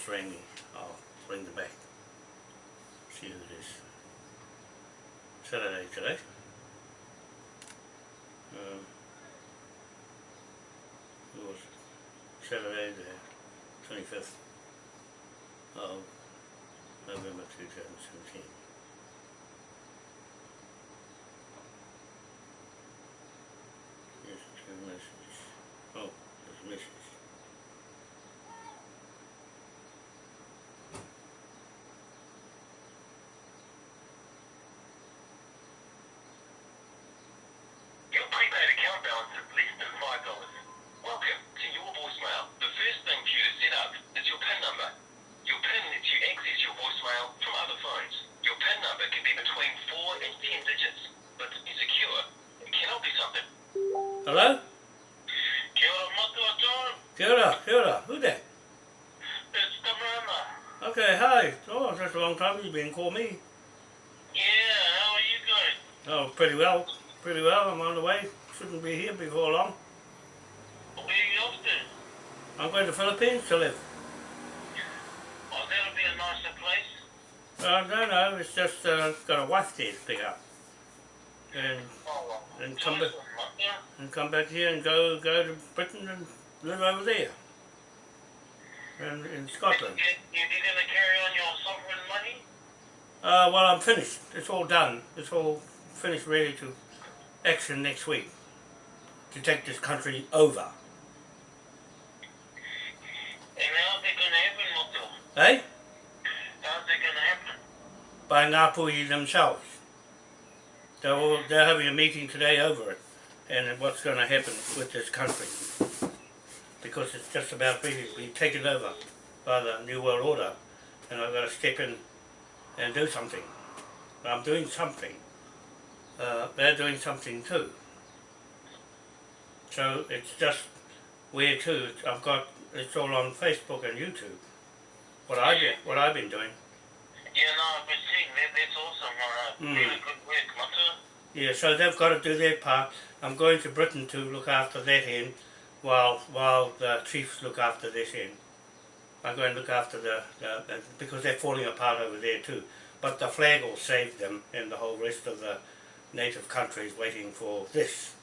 just rang me. I'll ring them back. See who it is. Saturday today. Um, it was Saturday the 25th of November 2017. Yes, two messages. Oh, there's a message. Your prepaid is than five dollars. Welcome to your voicemail. The first thing for you to set up is your PIN number. Your PIN lets you access your voicemail from other phones. Your PIN number can be between four and ten digits, but to be secure, it cannot be something. Hello? Kia ora matua John. Kia ora, kia ora. Who that? It's Tamarama. Okay, hi. Oh, that's a long time you've been calling me. Yeah, how are you going? Oh, pretty well. Pretty well. I'm on the way. Shouldn't be here before long. Where are you off to? I'm going to Philippines to live. Oh, that'll be a nicer place. I don't know. It's just uh, got a wife there to pick up. And Oh, well. And come back. Yeah. and come back here and go go to Britain and live over there. And in Scotland. You, you, you gonna carry on your sovereign money? Uh, well, I'm finished. It's all done. It's all finished, ready to action next week to take this country over. And how's it gonna happen, Matua? Eh? How's it gonna happen? By Ngāpuhi themselves. They're, all, they're having a meeting today over it and what's going to happen with this country. Because it's just about ready to be taken over by the New World Order and I've got to step in and do something. I'm doing something. Uh, they're doing something too. So it's just where to. I've got it's all on Facebook and YouTube. What I been what I've been doing. Yeah, no, I've been seeing that. That's awesome. Alright, Mm. really good work, Matua. Yeah, so they've got to do their part. I'm going to Britain to look after that end, while while the chiefs look after this end. I'm going to look after the, the, the because they're falling apart over there too. But the flag will save them, and the whole rest of the native countries waiting for this.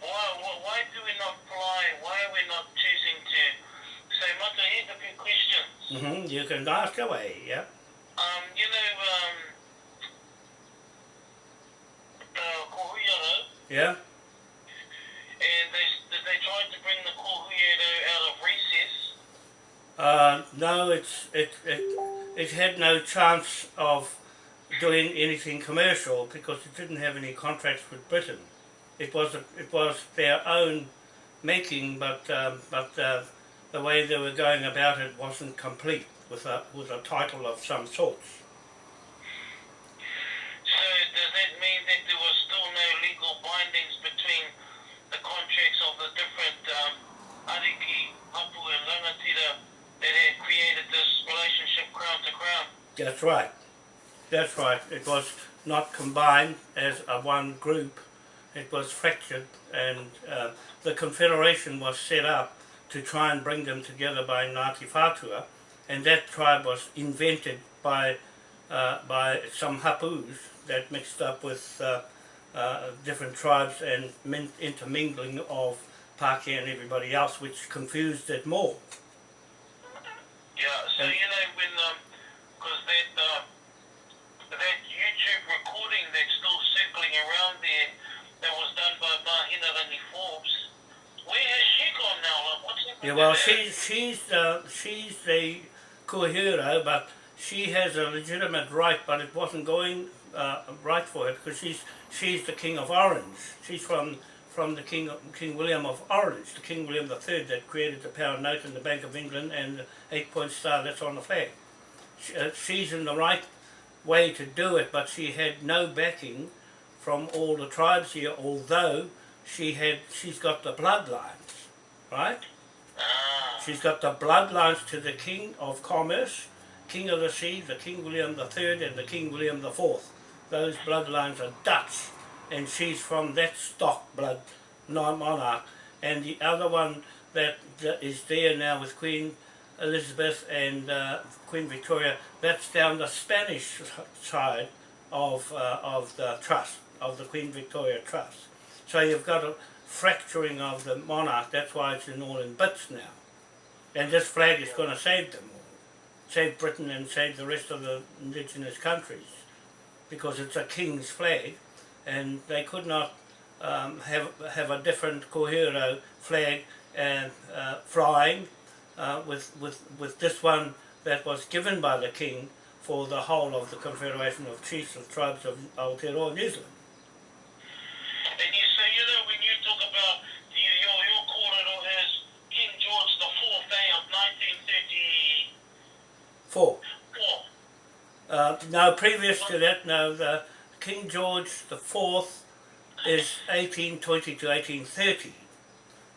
Why, why, why do we not fly? Why are we not choosing to say, Matua, here's a few questions. hmm You can ask away, yeah. Um, you know, um, uh, Kohuiarau, Yeah. and they, they try to bring the Kohuiarau out of recess? Uh, no, it's it, it it had no chance of doing anything commercial because it didn't have any contracts with Britain. It was a, it was their own making, but um, but uh, the way they were going about it wasn't complete with a with a title of some sorts. So does that mean that there was still no legal bindings between the contracts of the different um, Ariki, Hapu and Rangatira that had created this relationship crown to crown? That's right. That's right. It was not combined as a one group. It was fractured, and uh, the confederation was set up to try and bring them together by Ngāti Whātua, and that tribe was invented by uh, by some hapus that mixed up with uh, uh, different tribes and intermingling of Pākehā and everybody else, which confused it more. Yeah, so And- you know when, because that uh, that YouTube recording that's still circling around there that was done by Forbes, where has she gone now? Like, Yeah, well, she's she's uh, she's the Kuhira, but she has a legitimate right, but it wasn't going uh, right for her because she's she's the King of Orange. She's from from the King of, King William of Orange, the King William III that created the pound note and the Bank of England and the eight point star that's on the flag. She, uh, she's in the right way to do it, but she had no backing from all the tribes here, although she had she's got the bloodlines, right? Ah, She's got the bloodlines to the King of Commerce, King of the Sea, the King William III and the King William IV. Those bloodlines are Dutch and she's from that stock blood monarch. And the other one that, that is there now with Queen Elizabeth and uh, Queen Victoria, that's down the Spanish side of, uh, of the trust, of the Queen Victoria Trust. So you've got a fracturing of the monarch, that's why it's in all in bits now. And this flag is going to save them all, save Britain and save the rest of the indigenous countries, because it's a king's flag, and they could not um, have have a different Kohiro flag and uh, flying uh, with with with this one that was given by the king for the whole of the Confederation of Chiefs of Tribes of Aotearoa, New Zealand. And you say, you know, when you talk about the, your, your kōrero as King George the Fourth Day of 1934. Four. Uh, no, previous to that, now the King George the Fourth is 1820 to 1830.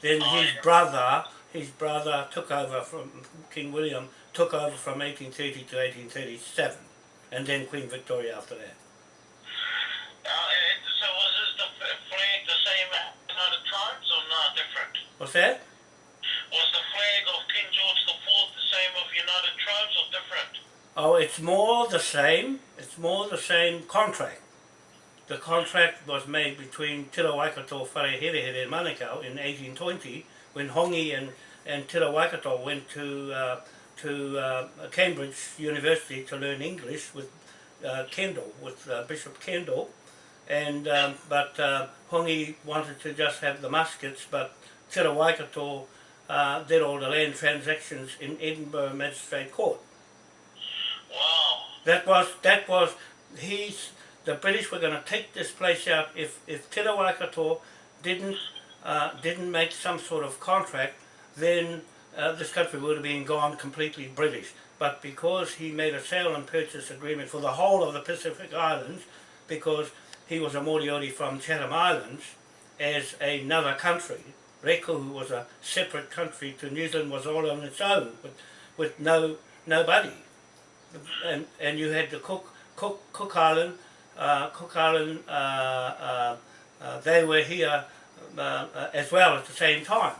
Then Oh, his brother, his brother took over from King William, took over from 1830 to 1837, and then Queen Victoria after that. Uh, so was this the flag the same as United Tribes or not different? What's that? Was the flag of King George the Fourth the same of United Tribes or different? Oh, it's more the same. It's more the same contract. The contract was made between Te Waikato, Wharehere and Manukau in 1820 when Hongi and, and Te Waikato went to, uh, to uh, Cambridge University to learn English with uh, Kendall, with uh, Bishop Kendall. And, um, but uh, Hongi wanted to just have the muskets, but Te Waikato uh, did all the land transactions in Edinburgh Magistrate Court. Wow. That was that was he's the British were going to take this place out if if Te Waikato didn't uh, didn't make some sort of contract, then uh, this country would have been gone completely British. But because he made a sale and purchase agreement for the whole of the Pacific Islands, because he was a Moriori from Chatham Islands, as another country, Rēkohu was a separate country to New Zealand was all on its own, with, with no nobody and and you had the Cook Cook Cook Island, uh, Cook Island. Uh, uh, uh, they were here uh, uh, as well at the same time.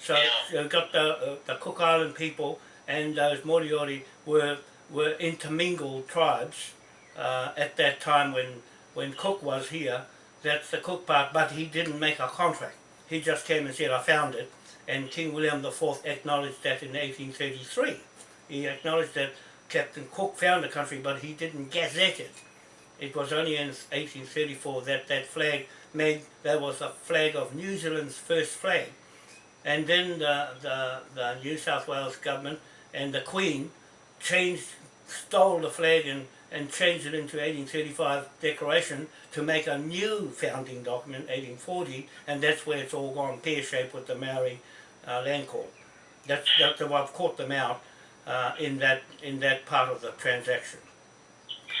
So Yeah. you got the uh, the Cook Island people and those Moriori were were intermingled tribes uh, at that time when when Cook was here. That's the Cook part, but he didn't make a contract. He just came and said, "I found it," and King William IV acknowledged that in 1833. He acknowledged that Captain Cook found the country, but he didn't gazette it. It was only in 1834 that that flag made, that was a flag of New Zealand's first flag. And then the, the, the New South Wales government and the Queen changed, stole the flag and, and changed it into 1835 declaration to make a new founding document, 1840, and that's where it's all gone pear-shaped with the Maori uh, land court. That's, that's I've caught them out uh, in that in that part of the transaction.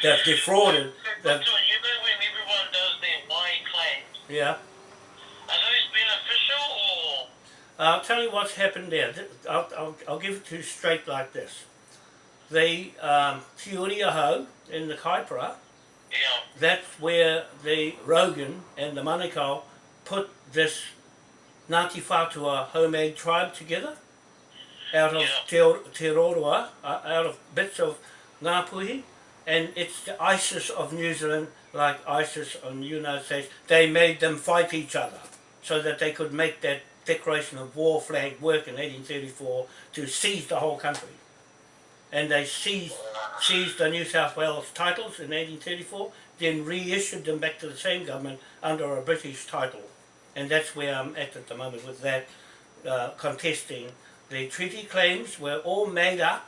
They've defrauded. So you know when everyone does their Wai claims, yeah. are those beneficial or? I'll tell you what's happened there. I'll, I'll, I'll give it to you straight like this. The um, Te Aho in the Kaipara, Yeah. that's where the Rogan and the Manukau put this Ngāti Whātua homemade tribe together out of Yeah. Te, Roroa, uh, out of bits of Ngāpuhi, and it's the ISIS of New Zealand, like ISIS on the United States. They made them fight each other so that they could make that declaration of war flag work in 1834 to seize the whole country. And they seized, seized the New South Wales titles in 1834, then reissued them back to the same government under a British title. And that's where I'm at at the moment with that, uh, contesting. The treaty claims were all made up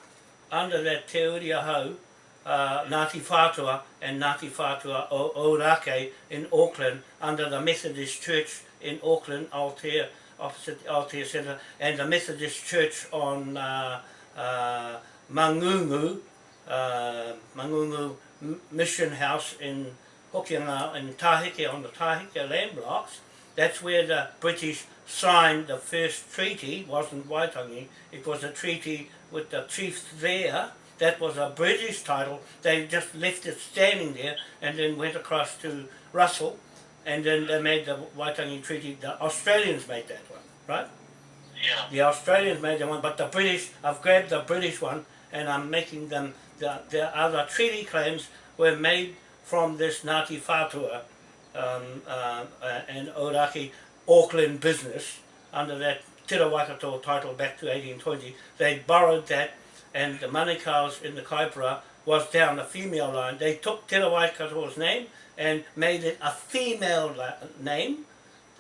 under that Te Uri uh, Ngāti Whātua and Ngāti Whātua o Orake in Auckland under the Methodist Church in Auckland, Aotea, opposite Aotea Centre, and the Methodist Church on uh, uh, Mangungu, uh, Mangungu Mission House in Hokianga, in Tahike, on the Tahike land blocks. That's where the British signed the first treaty, wasn't Waitangi, it was a treaty with the chiefs there. That was a British title. They just left it standing there and then went across to Russell and then they made the Waitangi Treaty. The Australians made that one, right? Yeah. The Australians made them one, but the British, I've grabbed the British one and I'm making them, the, the other treaty claims were made from this Ngāti Whātua um, uh, uh, and Ōrākei Auckland business under that Te Waikato title back to 1820. They borrowed that and the Manukau's in the Kaipara was down the female line. They took Te Waikato's name and made it a female name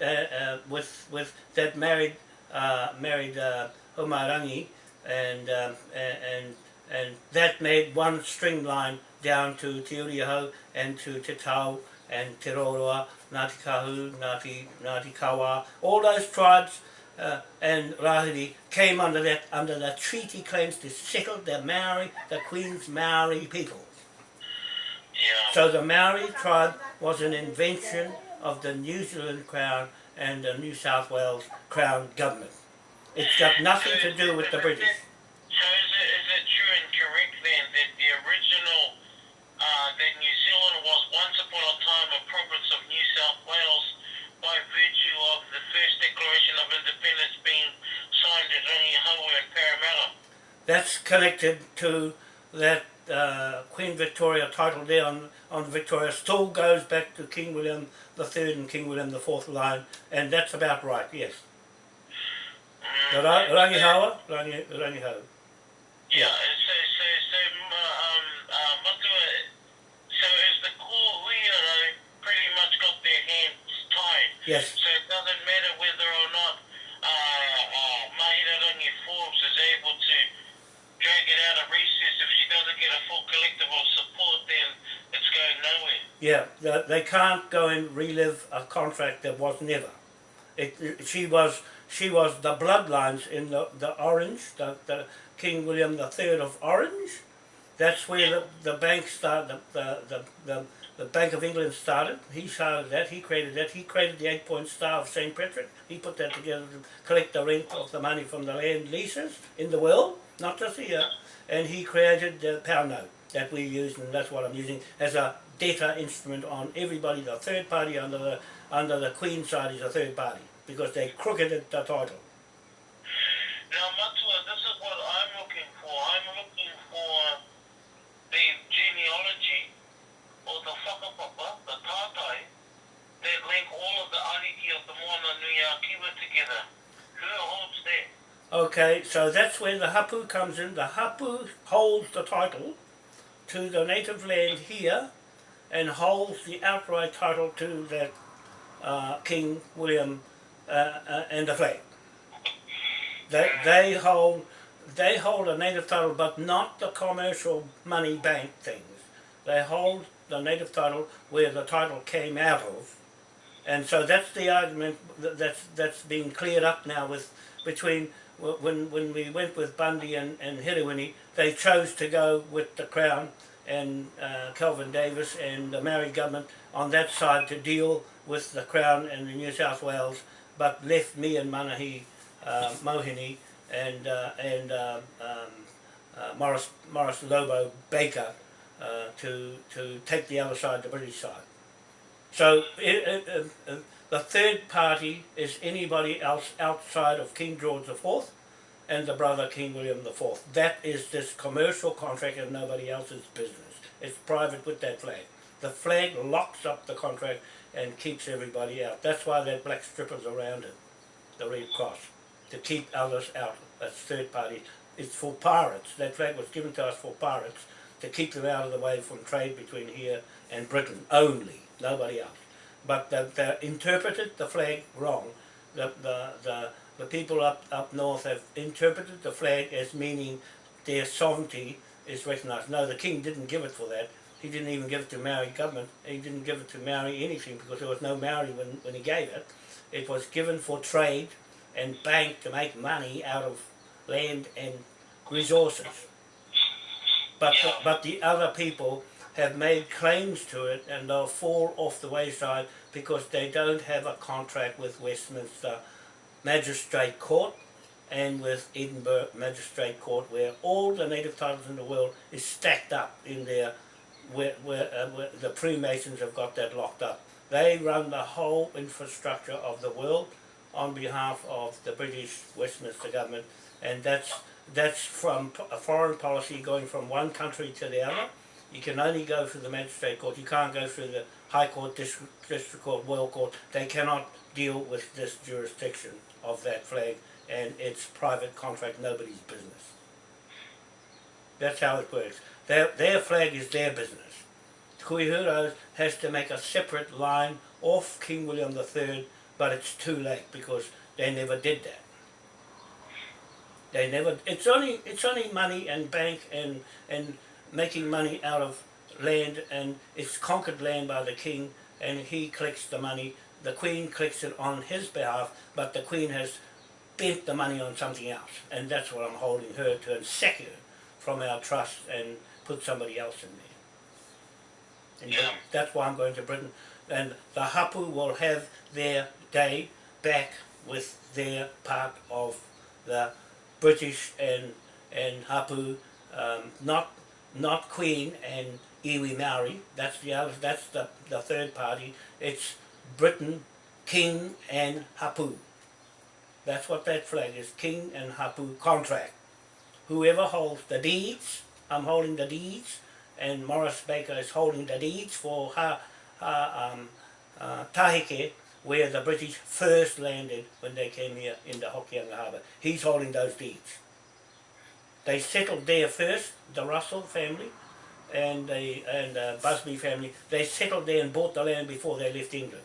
uh, uh, with with that married uh, married uh, Homarangi and um, and and that made one string line down to Te Uriho and to Te Tau and Te Roroa, Ngāti Kahu, Ngāti, Ngāti Kawa, all those tribes uh, and Rahiri came under that under the treaty claims to settle the Maori, the Queen's Maori people. Yeah. So the Maori tribe was an invention of the New Zealand Crown and the New South Wales Crown government. It's got nothing to do with the British. So is it, is it true and correct then that the original, uh, that New Zealand was once upon a time a province of New South Wales by virtue of the first Declaration of Independence being signed at Rangihoua and Parramatta? That's connected to that uh, Queen Victoria title there on, on Victoria still goes back to King William the Third and King William the Fourth line, and that's about right, yes. Mm, Ra- Rangihawa, Rangi, Rangihawa. Yeah, so, so, so, um, uh, Matua, so is the core Huiara pretty much got their hands tied? Yes, So it doesn't matter whether or not uh, uh, Mahirarangi Forbes is able to drag it out of recess. If she doesn't get a full collective support, then it's going nowhere. yeah, the, they can't go and relive a contract that was never. It, it- she was she was the bloodlines in the, the Orange, the, the King William the Third of Orange. That's where the, the bank started, the, the, the, the, Bank of England started. He started that, he created that. He created the eight point star of St. Patrick. He put that together to collect the rent of the money from the land leases in the world, not just here. And he created the pound note that we use, and that's what I'm using as a data instrument on everybody. The third party under the under the Queen side is a third party because they crookeded the title. Now, Matua, this is what I'm looking for. I'm looking for the genealogy or the whakapapa, the tātai, that link all of the ariki of the Moana Nui a Kiwa together. Who holds that? Okay, so that's where the hapu comes in. The hapu holds the title to the native land here and holds the outright title to that uh, King William uh, uh, and the flag. They, they hold they hold a native title but not the commercial money bank things. They hold the native title where the title came out of. And so that's the argument that- that's that's being cleared up now with between when when we went with Bundy and, and Hiriwini, they chose to go with the Crown and uh, Kelvin Davis and the Maori government on that side to deal with the Crown and the New South Wales, but left me and Manahi uh, Mohini and uh, and uh, um, uh, Morris Morris Lobo Baker uh, to to take the other side, the British side. So it, it, uh, the third party is anybody else outside of King George IV and the brother King William IV. That is this commercial contract and nobody else's business. It's private with that flag. The flag locks up the contract and keeps everybody out. That's why that black strip is around it, the Red Cross, to keep others out. That's third party. It's for pirates. That flag was given to us for pirates to keep them out of the way from trade between here and Britain only, nobody else. But they, they interpreted the flag wrong. The, the, the, the people up, up north have interpreted the flag as meaning their sovereignty is recognised. No, the king didn't give it for that. He didn't even give it to Maori government. He didn't give it to Maori anything because there was no Maori when, when he gave it. It was given for trade and bank to make money out of land and resources. But the, but the other people have made claims to it and they'll fall off the wayside because they don't have a contract with Westminster Magistrate Court and with Edinburgh Magistrate Court where all the native titles in the world is stacked up in there where, where, uh, where the Freemasons have got that locked up. They run the whole infrastructure of the world on behalf of the British Westminster government, and that's that's from foreign policy going from one country to the other. You can only go through the magistrate court. You can't go through the High Court, District, District Court, royal Court. They cannot deal with this jurisdiction of that flag, and it's private contract, nobody's business. That's how it works. Their, their flag is their business. Kuihuro has to make a separate line off King William III, but it's too late because they never did that. They never. It's only it's only money and bank and and making money out of land, and it's conquered land by the king, and he collects the money. The queen collects it on his behalf, but the queen has spent the money on something else, and that's what I'm holding her to and sack her from our trust and put somebody else in there. And Yeah. that's why I'm going to Britain. And the Hapu will have their day back with their part of the British and and Hapu, um, not not Queen and Iwi Maori. That's the other. That's the the third party. It's Britain, King and Hapu. That's what that flag is. King and Hapu contract. Whoever holds the deeds, I'm holding the deeds, and Morris Baker is holding the deeds for Ha, ha um, uh, Tahike, where the British first landed when they came here in the Hokianga Harbour. He's holding those deeds. They settled there first, the Russell family and the and the Busby family. They settled there and bought the land before they left England.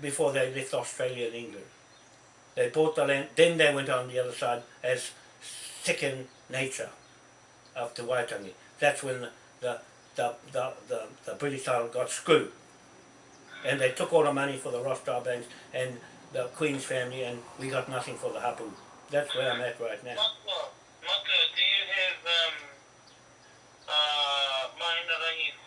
Before they left Australia and England. They bought the land, then they went on the other side as second nature of the Waitangi. That's when the, the, the, the, the, the British title got screwed. And they took all the money for the Rothschild banks and the Queen's family and we got nothing for the Hapu. That's where I'm at right now. Maka, do you have um, uh,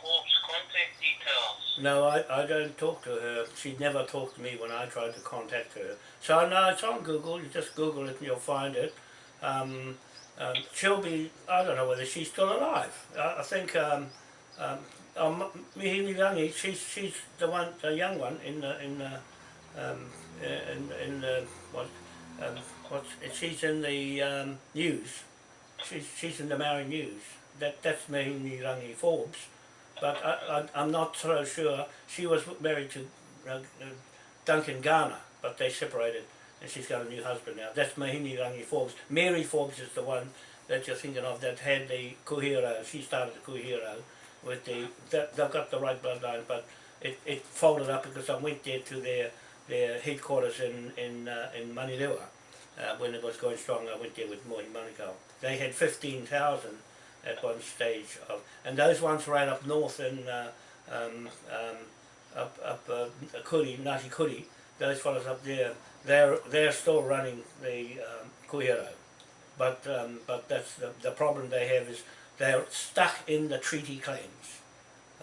Forbes contact details? No, I, I don't talk to her. She never talked to me when I tried to contact her. So no, it's on Google. You just Google it and you'll find it. Um, um, she'll be, I don't know whether she's still alive. I, I think um, um, um, she's, she's the one, the young one in the, in the, um, uh, in, in the, what, um, she's in the um, news. She's, she's in the Maori news. That, that's Mihingarangi Forbes but I, I, I'm not so sure. She was married to uh, uh, Duncan Garner, but they separated, and she's got a new husband now. That's Mihingarangi Forbes. Mary Forbes is the one that you're thinking of that had the Kuhiro. She started the Kuhiro with the. That, they've got the right bloodline, but it, it folded up because I went there to their their headquarters in in uh, in. Uh, when it was going strong, I went there with Mohi Manukau. They had 15,000 at one stage of, and those ones ran up north in uh, um, um, up up uh, Kuri, Ngati Kuri, those fellows up there, they're they're still running the um, but um, but that's the, the problem they have is they're stuck in the treaty claims,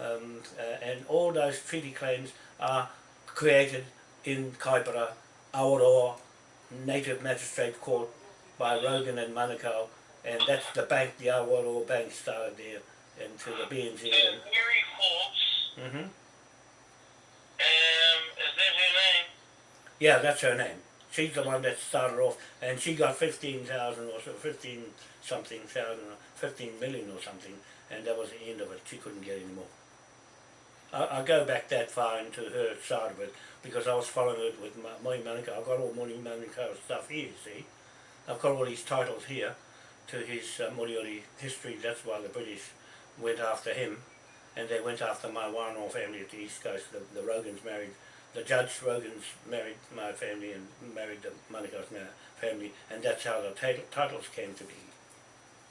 um, uh, and all those treaty claims are created in Kaipara, Awaroa, Native Magistrate Court by Rogan and Manukau, and that's the bank, the Awaroa Bank started there into the BNZ. And Mary Forbes, And, hmm um, is that her name? Yeah, that's her name. She's the one that started off, and she got 15,000 or so, 15 something thousand, or 15 million or something, and that was the end of it. She couldn't get any more. I, go back that far into her side of it because I was following it with my, my. I've got all Mohi Manukau stuff here, see. I've got all these titles here to his uh, Moriori history. That's why the British went after him, and they went after my Wānoa family at the East Coast. The, the Rogans married, the Judge Rogans married my family and married the Manukau's family, and that's how the titles came to be.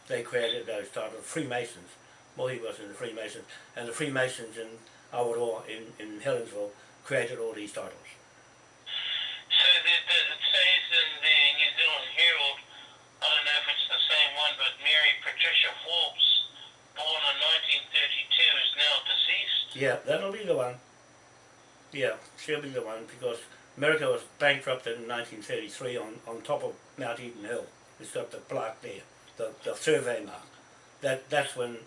They created those titles, Freemasons. Mohi was in the Freemasons, and the Freemasons in Awaroa in, in Helensville created all these titles. So the, the, it says in the New Zealand Herald, I don't know if it's the same one, but Mary Patricia Forbes, born in 1932, is now deceased. Yeah, that'll be the one. Yeah, she'll be the one because America was bankrupt in 1933 on, on top of Mount Eden Hill. It's got the plaque there, the, the survey mark. That that's when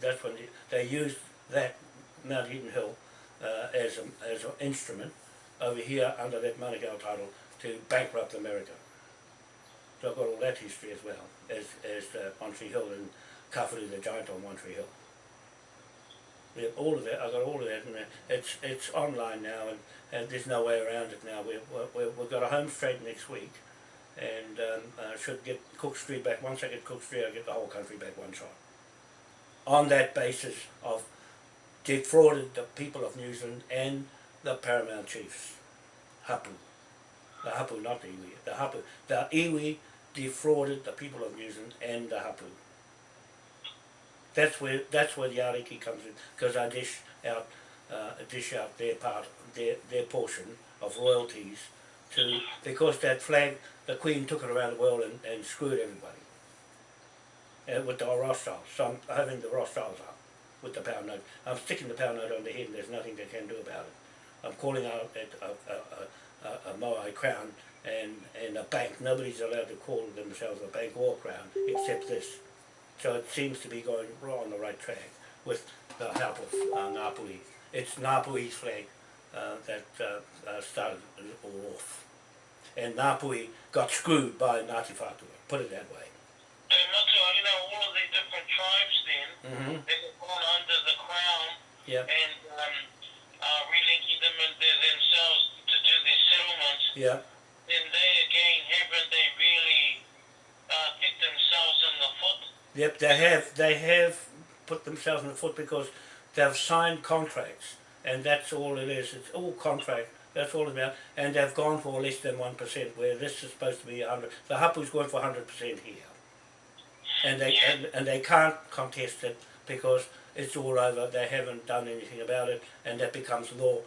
that's when they used that Mount Eden Hill uh, as a, as an instrument over here under that Manukau title to bankrupt America. So I've got all that history as well as, as uh, One Tree Hill and Kawhiri the Giant on One Tree Hill. Have all of that, I've got all of that and it's, it's online now and, and there's no way around it now. We we've got a home straight next week and um, uh, should get Cook Street back. Once I get Cook Street, I'll get the whole country back one shot. On that basis of defrauded the people of New Zealand and the paramount chiefs, Hapu. The Hapu, not the iwi. The Hapu. The iwi defrauded the people of New Zealand and the Hapu. That's where that's where the ariki comes in, because I dish out uh, dish out their part, their their portion of royalties to because that flag, the Queen took it around the world and, and screwed everybody. Uh, with the Rothschilds, so I'm having the Rothschilds up with the pound note. I'm sticking the pound note on the head and there's nothing they can do about it. I'm calling out at a, a, a, a, Moai crown and, and a bank. Nobody's allowed to call themselves a bank or crown except this. So it seems to be going right on the right track with the help of uh, Ngāpuhi. It's Ngāpuhi's flag uh, that uh, uh, started it all off. And Ngāpuhi got screwed by Ngāti Whātua, put it that way. So, Matua, you know, all of the different tribes then, Mm-hmm. they were gone under the crown Yeah, and um, uh, relinking them into themselves to do these settlements. yeah, Then they again, haven't they really uh, kicked themselves in the foot? yep. They have they have put themselves in the foot because they've signed contracts, and that's all it is. It's all contract. That's all about, and they've gone for less than one percent, where this is supposed to be a hundred. The Hapu's going for hundred percent here, and they and, and they can't contest it because it's all over. They haven't done anything about it, and that becomes law.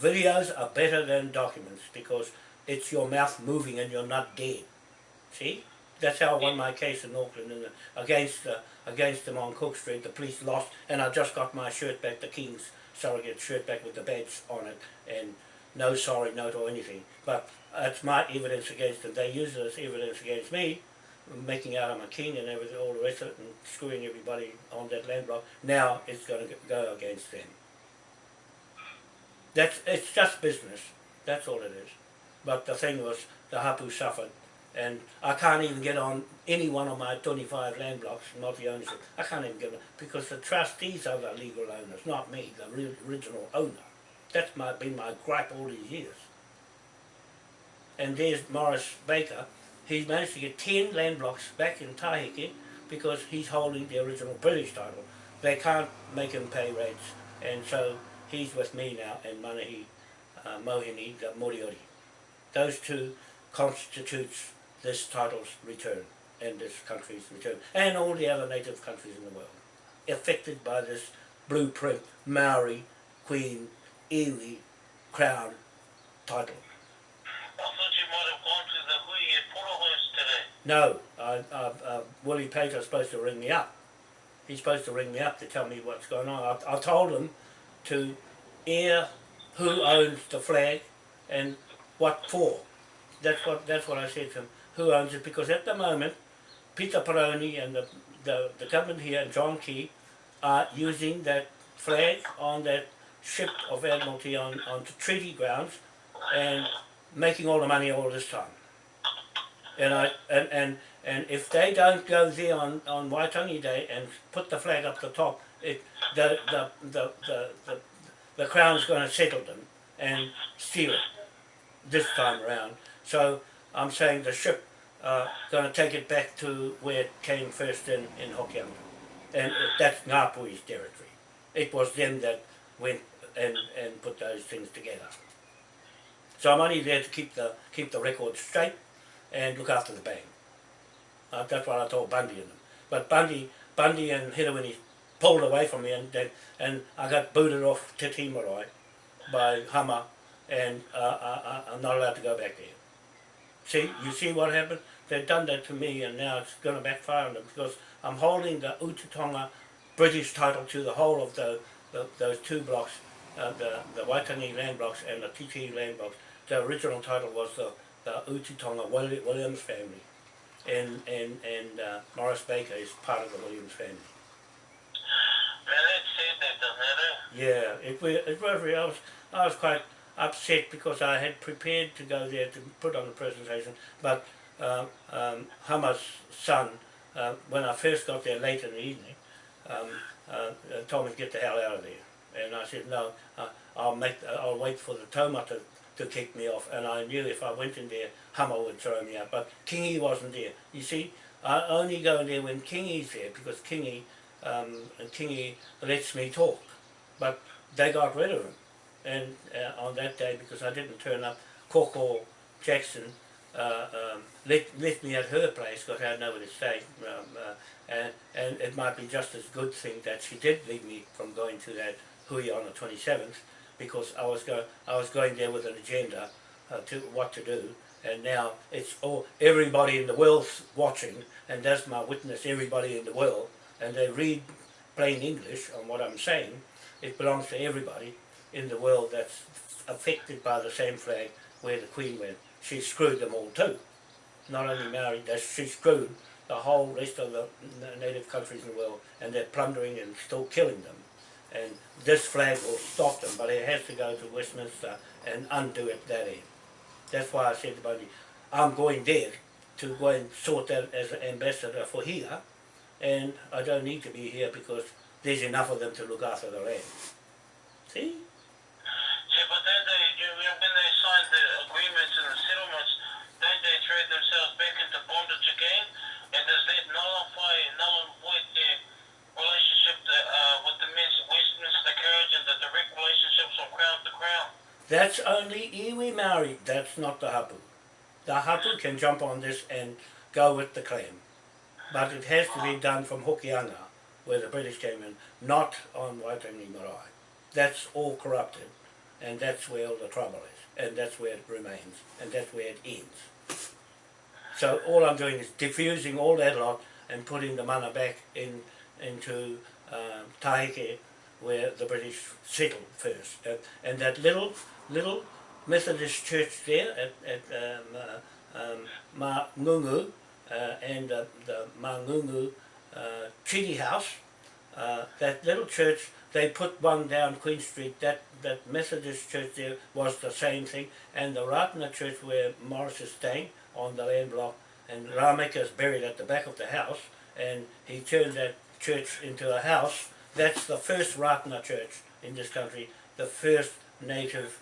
Videos are better than documents because it's your mouth moving and you're not dead. See, that's how I won my case in Auckland against the, against them on Cook Street. The police lost, and I just got my shirt back, the King's surrogate shirt back with the badge on it, and no sorry note or anything. But it's my evidence against them. They use it as evidence against me, making out I'm a king and everything, all the rest of it, and screwing everybody on that land block. Now it's going to go against them. That's it's just business. That's all it is. But the thing was, the hapu suffered, and I can't even get on any one of my 25 land blocks, not the ownership. I can't even get on because the trustees are the legal owners, not me, the original owner. That's my, been my gripe all these years. And there's Morris Baker. He's managed to get 10 land blocks back in Tahike because he's holding the original British title. They can't make him pay rates, and so he's with me now in Manahi, uh, Mohini, the Moriori. Those two constitutes this title's return and this country's return, and all the other native countries in the world, affected by this blueprint Maori Queen Iwi Crown title. I thought you might have gone to No, I, I, uh, Willie supposed to ring me up. He's supposed to ring me up to tell me what's going on. I, I told him to air who owns the flag and what for. That's what that's what I said to him. Who owns it? Because at the moment, Pita Paraone and the, the, the government here and John Key are using that flag on that ship of Admiralty on, on treaty grounds and making all the money all this time. And I and, and and if they don't go there on, on Waitangi Day and put the flag up the top, it the the the the, the, the crown's going to settle them and steal it this time around. So I'm saying the ship uh, going to take it back to where it came first in in Hokianga, and that's Ngāpuhi's territory. It was them that went and and put those things together. So I'm only there to keep the keep the record straight and look after the bank. Uh, that's what I told Bundy and them. But Bundy, Bundy and Hirawini pulled away from me and then, and I got booted off Te Tii Marae by Hama and uh, I, I, I'm not allowed to go back there. See, you see what happened? They've done that to me and now it's going to backfire on them because I'm holding the Ututonga British title to the whole of the, the those two blocks, uh, the, the Waitangi land blocks and the Te Tii land blocks. The original title was the, the Ututonga Willi- Williams family and and and uh, Morris Baker is part of the Williams family. Sad that? Yeah, it wa- it was really, I was I was quite upset because I had prepared to go there to put on the presentation, but um, um, Hama's son, uh, when I first got there late in the evening, um, uh, uh, told me to get the hell out of there. And I said, no, uh, I'll make, I'll wait for the Toma to, to kick me off. And I knew if I went in there, Hama would throw me out. But Kingy wasn't there. You see, I only go in there when Kingy's there because Kingy, um, Kingy lets me talk. But they got rid of him. And uh, on that day, because I didn't turn up, Coco Jackson uh, um, left, left me at her place because I had nowhere to stay. Um, uh, and, and it might be just as good thing that she did leave me from going to that Hui on the 27th because I was, go, I was going there with an agenda uh, to what to do and now it's all everybody in the world's watching and that's my witness everybody in the world and they read plain English on what I'm saying it belongs to everybody in the world that's affected by the same flag where the Queen went. She screwed them all too. Not only married, that she screwed the whole rest of the native countries in the world and they're plundering and still killing them. And this flag will stop them, but it has to go to Westminster and undo it that end. That's why I said to Bundy, I'm going there to go and sort that as an ambassador for here, and I don't need to be here because there's enough of them to look after the land. See? Yeah, but then they, you, when they signed the agreements and the settlements, then they trade themselves back into bondage again, and does that nullify, null and void their relationship to, uh, with the West- Westminster Carriage and the direct relationships from crown to crown? That's only iwi Maori, that's not the hapu. The hapu can jump on this and go with the claim. But it has to be done from Hokianga, where the British came in, not on Waitangi Marae. That's all corrupted, and that's where all the trouble is, and that's where it remains, and that's where it ends. So all I'm doing is diffusing all that lot and putting the mana back in into um, Tahike, where the British settled first. And, and that little little Methodist church there at, at um, uh, um, uh, and uh, the Mangungu uh, Treaty House, uh, that little church, they put one down Queen Street, that, that Methodist church there was the same thing, and the Rātana church where Morris is staying on the land block, and Rameka is buried at the back of the house, and he turned that church into a house. That's the first Rātana church in this country, the first native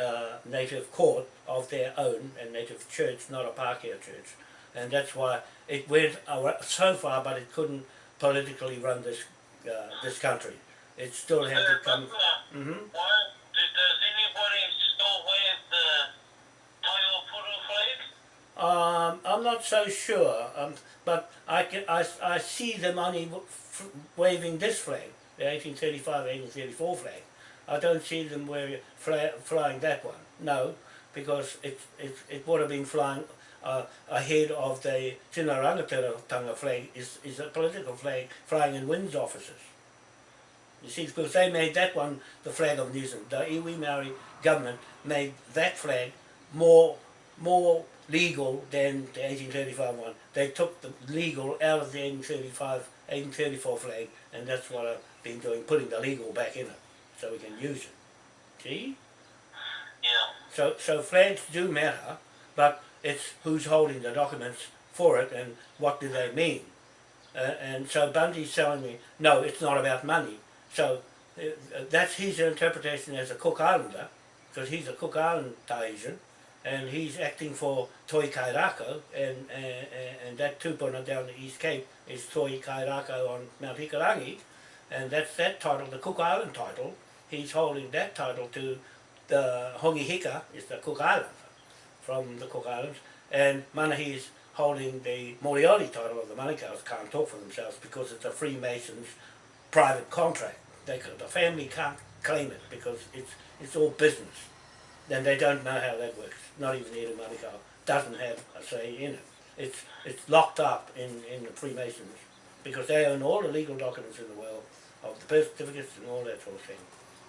uh, native court of their own, and native church, not a Pākehā church. And that's why it went so far, but it couldn't politically run this uh, this country. It still had to come. uh, hmm why, do, does anybody still wear the Taio Puru flag? Um, I'm not so sure, um, but I, can, I, I see them only w- f- waving this flag, the 1835, 1834 flag. I don't see them fly, flying that one. No, because it, it, it would have been flying uh, ahead of the Tina Rangatira flag is, is a political flag flying in WINZ offices. You see, because they made that one the flag of New Zealand. The iwi Maori government made that flag more more legal than the 1835 one. They took the legal out of the 1835, 1834 flag, and that's what I've been doing, putting the legal back in it, so we can use it. See? Yeah. So, so flags do matter, but it's who's holding the documents for it and what do they mean. Uh, and so Bundy's telling me, no, it's not about money. So uh, that's his interpretation as a Cook Islander, because he's a Cook Island Tahitian, and he's acting for Toi Kairākau, and, and, and that tupuna down the East Cape is Toi Kairākau on Mount Hikurangi, and that's that title, the Cook Island title. He's holding that title to the Hongi Hika, is the Cook Island, from the Cook Islands, and Manahi is holding the Moriori title of the Manukau's can't talk for themselves because it's a Freemasons private contract. They the family can't claim it because it's it's all business. Then they don't know how that works. Not even Edu Manukau doesn't have a say in it. It's it's locked up in, in the Freemasons because they own all the legal documents in the world of the birth certificates and all that sort of thing.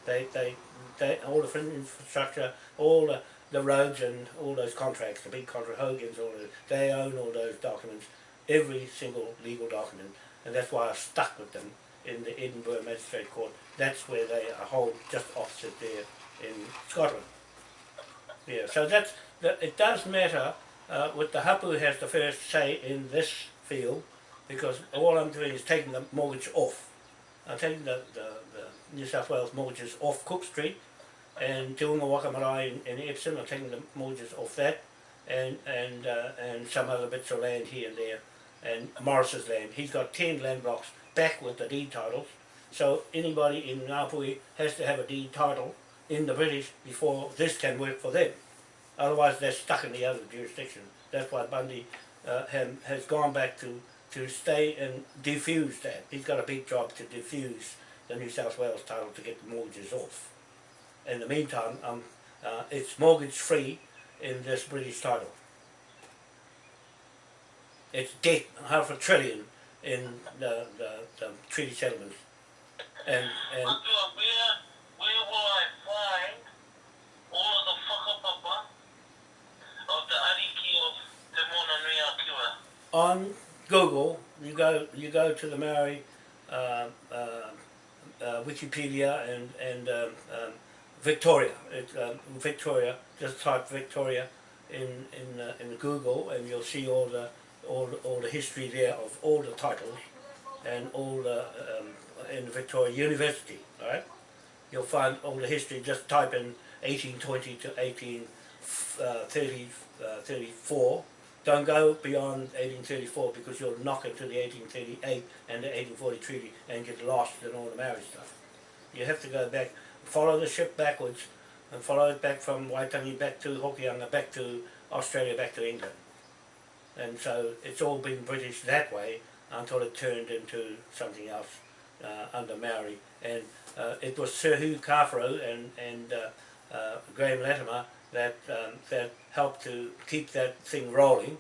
They they, they all the infrastructure, all the, the roads and all those contracts, the big contract, Hogan's, all those, they own all those documents, every single legal document, and that's why I stuck with them in the Edinburgh Magistrate Court. That's where they hold just opposite there in Scotland. Yeah, so that's, that, it does matter, uh, with the hapu has the first say in this field, because all I'm doing is taking the mortgage off. I'm taking the, the, the New South Wales mortgages off Cook Street, and doing the Wakamarae in, in Epsom, I'm taking the mortgages off that, and and uh, and some other bits of land here and there, and Morris's land. He's got ten land blocks back with the deed titles, so anybody in Ngāpuhi has to have a deed title in the British before this can work for them. Otherwise, they're stuck in the other jurisdiction. That's why Bundy uh, has gone back to to stay and diffuse that. He's got a big job to diffuse the New South Wales title to get the mortgages off. In the meantime, um, uh, it's mortgage free in this British title. It's debt, half a trillion in the, the, the treaty settlements. And, and Uncle, where, where will I find all of the whakapapa of the ariki of Te Mona Nui Akiwa? On Google, you go you go to the Maori uh, uh, uh, Wikipedia and and um, um, Victoria. It, um, Victoria. Just type Victoria in in uh, in Google, and you'll see all the all all the history there of all the titles and all the um, in Victoria University. Right? You'll find all the history. Just type in 1820 to 1830, uh, 34 don't go beyond 1834 because you'll knock into the 1838 and the 1840 treaty and get lost in all the Maori stuff. You have to go back, follow the ship backwards and follow it back from Waitangi back to Hokianga, back to Australia, back to England. And so it's all been British that way until it turned into something else uh, under Maori. And uh, it was Sir Hugh Kawharu and, and uh, uh, Graham Latimer that um, that helped to keep that thing rolling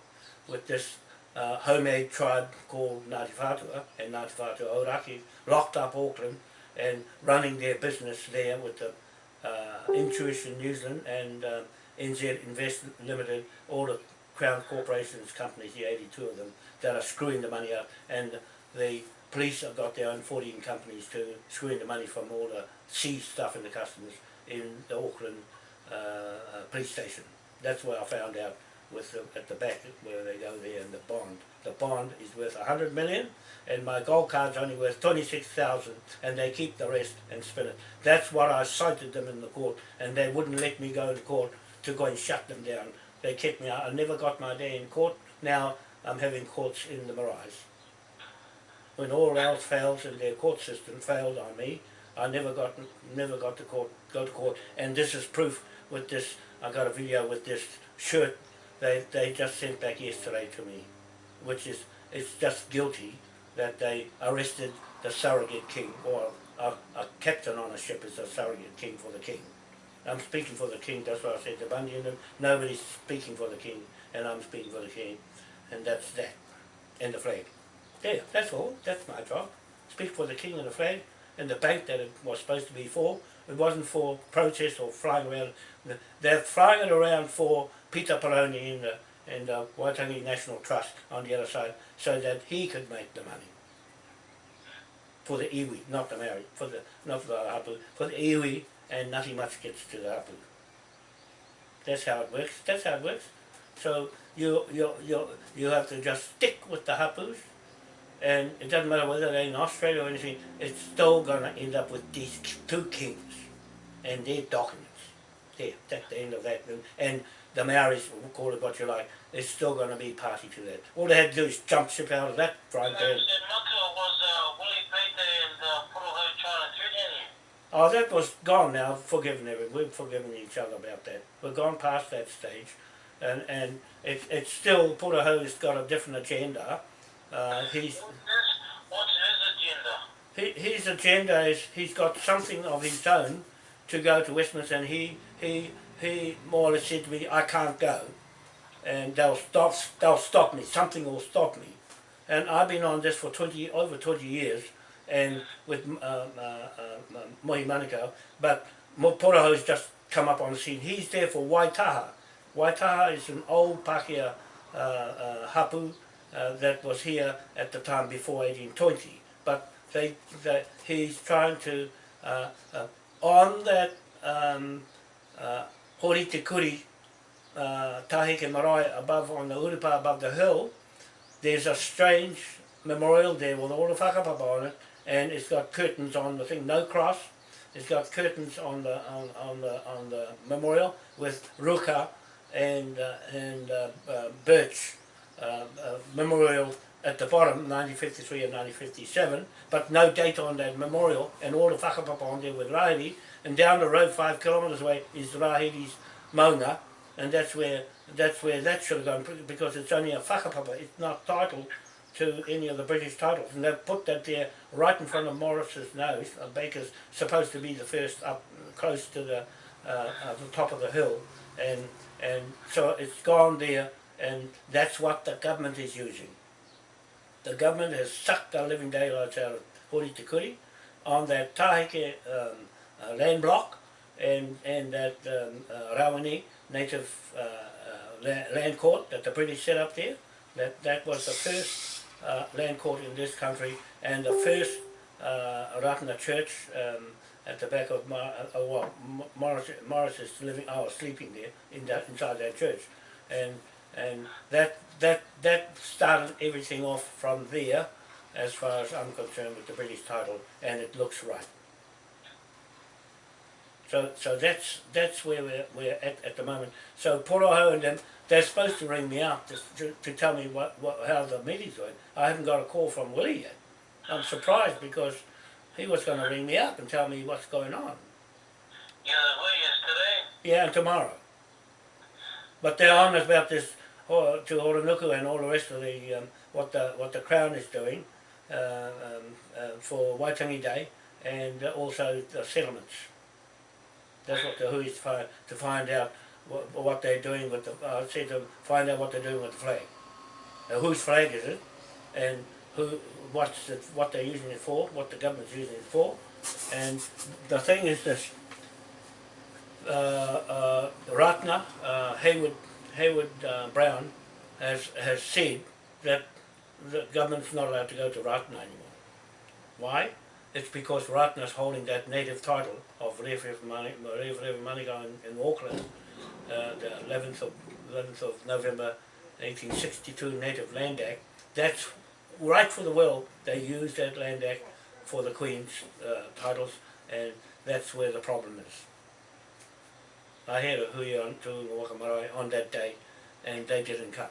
with this uh, homemade tribe called Ngāti Whātua and Ngāti Whātua Ōrākei locked up Auckland and running their business there with the uh, Intuition New Zealand and um, NZ Invest Limited, all the Crown Corporations companies, the 82 of them, that are screwing the money out and the police have got their own 14 companies to screwing the money from all the seized stuff in the customs in the Auckland uh, uh, police station. That's where I found out with the, at the back where they go there and the bond. The bond is worth a hundred million and my gold card's only worth twenty six thousand and they keep the rest and spin it. That's what I cited them in the court and they wouldn't let me go to court to go and shut them down. They kept me out. I never got my day in court. Now I'm having courts in the Marais. When all else fails and their court system failed on me, I never got never got to court go to court and this is proof with this I got a video with this shirt they they just sent back yesterday to me which is it's just guilty that they arrested the surrogate king or a, a captain on a ship is a surrogate king for the king. I'm speaking for the king that's what I said to Bundy them nobody's speaking for the king and I'm speaking for the king and that's that and the flag. There that's all that's my job. Speak for the king and the flag and the bank that it was supposed to be for it wasn't for protest or flying around. They're flying it around for Pita Paraone in the, in the Waitangi National Trust on the other side so that he could make the money. For the iwi, not the Maori, for the, not for the hapu, for the iwi and nothing much gets to the hapu. That's how it works, that's how it works. So you, you, you, you have to just stick with the hapus and it doesn't matter whether they're in Australia or anything, it's still going to end up with these two kings and their documents. There, that's the end of that. And, and the Maoris, call it what you like, is still going to be party to that. All they had to do is jump ship out of that pan. was uh, Willie Pete and uh, Porohoi trying to threaten you. Oh, that was gone now, forgiven everyone. We've forgiven each other about that. We've gone past that stage. And, and it, it's still, Putahoe's got a different agenda. Uh, he's, What's his, agenda? he, his agenda is he's got something of his own to go to Westminster and he, he, he more or less said to me, I can't go. And they'll stop, they'll stop me, something will stop me. And I've been on this for 20, over 20 years and with uh, uh, uh, Mohi Manukau, but just come up on the scene. He's there for Waitaha. Waitaha is an old Pākehā uh, uh, hapu uh, that was here at the time before 1820. But they, they, he's trying to, uh, uh, on that um, uh, Hori Te Kuri uh, Tahike Marae above on the Urupa above the hill, there's a strange memorial there with all the whakapapa on it, and it's got curtains on the thing, no cross. It's got curtains on the on, on the on the memorial with ruka and uh, and uh, uh, birch uh, uh, memorial at the bottom, 1953 and 1957, but no date on that memorial, and all the whakapapa on there with Rahiri, and down the road five kilometres away is Rahiri's maunga, and that's where that's where that should have gone because it's only a whakapapa, it's not titled to any of the British titles, and they've put that there right in front of Morris's nose. Baker's supposed to be the first up close to the uh, uh, the top of the hill, and and so it's gone there, and that's what the government is using. The government has sucked the living daylights out of Hori Te on that Tahike um, uh, land block and and that um, uh, Rawani native uh, uh, la- land court that the British set up there. That that was the first uh, land court in this country and the first uh, Rātana church um, at the back of Mar- uh, well, Morris, Morris is living, I was sleeping there in that inside that church, and and that that that started everything off from there, as far as I'm concerned with the British title, and it looks right. So so that's that's where we're, we're at at the moment. So Poroho and them, they're supposed to ring me up to, to, to tell me what, what how the meeting's going. I haven't got a call from Willie yet. I'm surprised because he was going to ring me up and tell me what's going on. Yeah, well, yesterday. Yeah, and tomorrow. But they're on about this oh, to Oronuku and all the rest of the um, what the what the Crown is doing uh, um, uh, for Waitangi Day and also the settlements. That's what the hui is to find out what, what they're doing with the. I said to find out what they're doing with the flag. Now, whose flag is it, and who what's what they're using it for, what the government's using it for, and the thing is this uh, uh, Rātana, uh, Haywood, Haywood uh, Brown, has has said that the government's not allowed to go to Rātana anymore. Why? It's because Rātana's holding that native title of Referef Manukau in, in Auckland, uh, the 11th of 11th of November, 1862 Native Land Act. That's right for the will. They used that Land Act for the Queen's uh, titles, and that's where the problem is. I had a hui on to Wakamarae on that day and they didn't come.